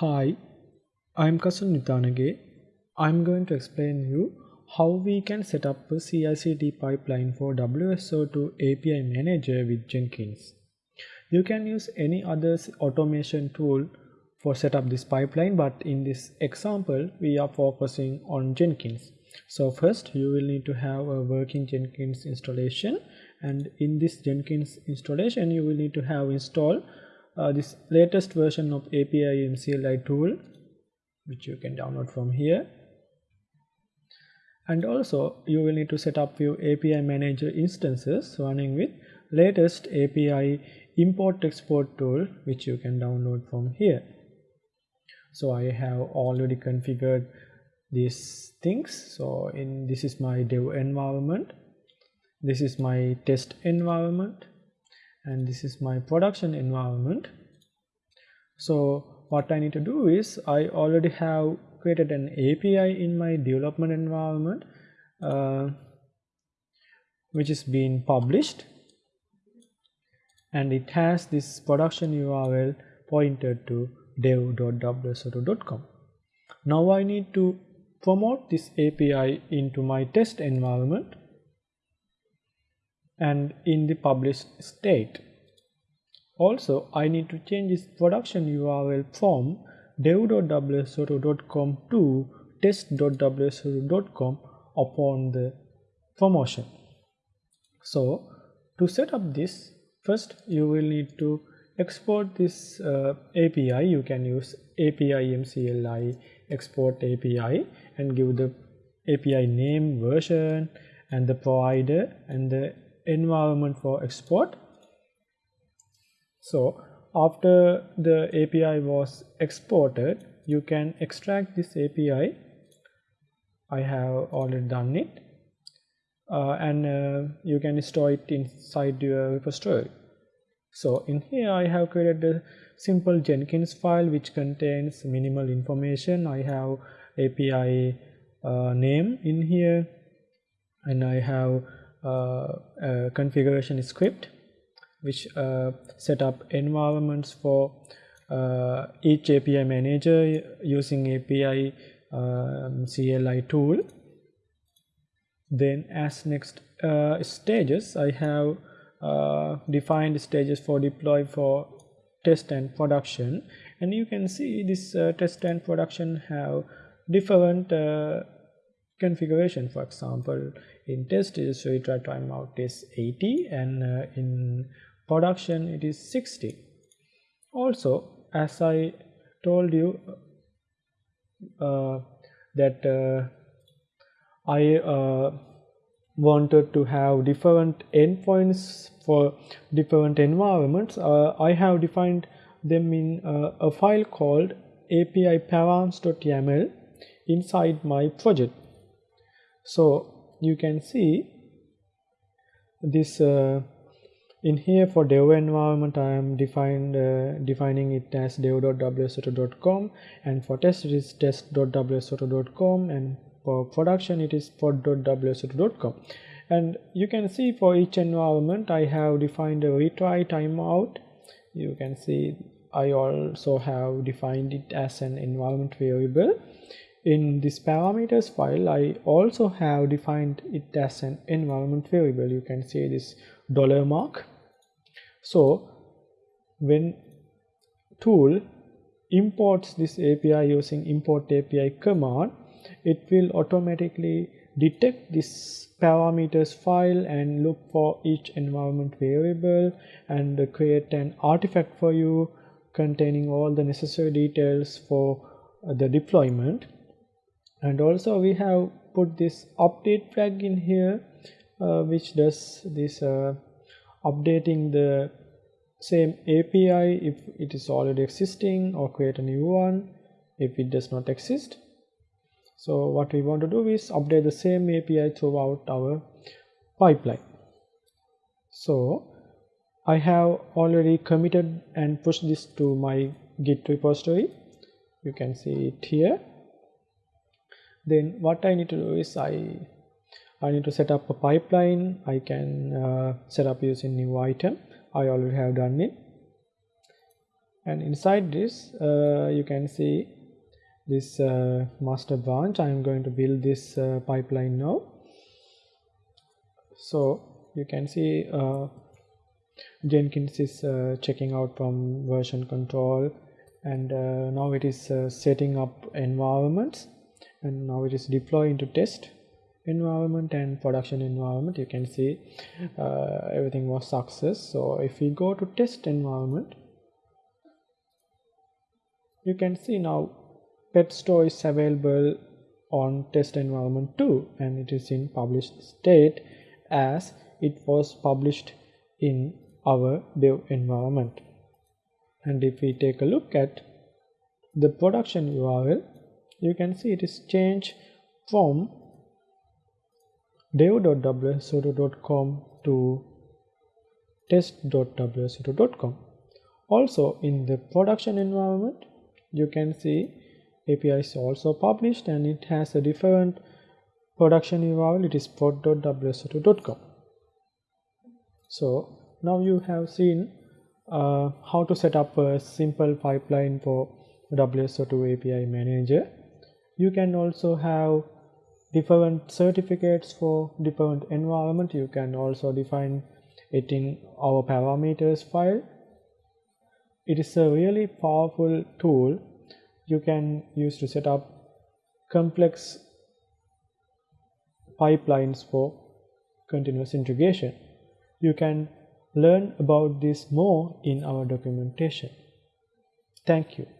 Hi, I'm Kasun Nitanage. I'm going to explain you how we can set up a CI/CD pipeline for WSO2 API Manager with Jenkins. You can use any other automation tool for set up this pipeline, but in this example, we are focusing on Jenkins. So first, you will need to have a working Jenkins installation, and in this Jenkins installation, you will need to have installed uh, this latest version of API MCLI tool which you can download from here. And also you will need to set up your API manager instances running with latest API import export tool which you can download from here. So I have already configured these things. So in this is my dev environment. This is my test environment and this is my production environment. So what I need to do is I already have created an API in my development environment uh, which is being published. And it has this production URL pointed to dev.wso2.com. Now I need to promote this API into my test environment and in the published state. Also, I need to change this production URL from dev.wso2.com to test.wso2.com upon the promotion. So, to set up this, first you will need to export this uh, API. You can use API MCLI export API and give the API name, version, and the provider and the environment for export. So after the API was exported, you can extract this API. I have already done it. Uh, and uh, you can store it inside your repository. So in here I have created a simple Jenkins file which contains minimal information. I have API uh, name in here and I have configuration script which uh, set up environments for uh, each API manager using API um, CLI tool. Then as next uh, stages, I have uh, defined stages for deploy for test and production. And you can see this uh, test and production have different configuration. For example, in test is retry timeout is 80 and uh, in production it is 60 also as I told you uh, that uh, I uh, wanted to have different endpoints for different environments. Uh, I have defined them in uh, a file called api params.yaml inside my project so you can see this uh, in here for dev environment I am defined uh, defining it as dev.wso2.com and for test it is test.wso2.com and for production it is pod.wso2.com and you can see for each environment I have defined a retry timeout. You can see I also have defined it as an environment variable in this parameters file I also have defined it as an environment variable. You can see this dollar mark. So when tool imports this API using import API command it will automatically detect this parameters file and look for each environment variable and create an artifact for you containing all the necessary details for the deployment and also we have put this update flag in here uh, which does this uh, updating the same API if it is already existing or create a new one if it does not exist. So what we want to do is update the same API throughout our pipeline. So I have already committed and pushed this to my git repository. You can see it here then what I need to do is I I need to set up a pipeline. I can uh, set up using new item. I already have done it. And inside this uh, you can see this uh, master branch. I am going to build this uh, pipeline now. So you can see uh, Jenkins is uh, checking out from version control. And now it is setting up environments and now it is deploying into test environment and production environment. You can see uh, everything was success. So if we go to test environment you can see now pet store is available on test environment 2 and it is in published state as it was published in our dev environment. And if we take a look at the production URL you can see it is changed from dev.wso2.com to test.wso2.com also in the production environment you can see API is also published and it has a different production URL. It is pod.wso2.com so now you have seen uh, how to set up a simple pipeline for WSO2 API manager you can also have different certificates for different environment. You can also define it in our parameters file. It is a really powerful tool. You can use to set up complex pipelines for continuous integration. You can learn about this more in our documentation. Thank you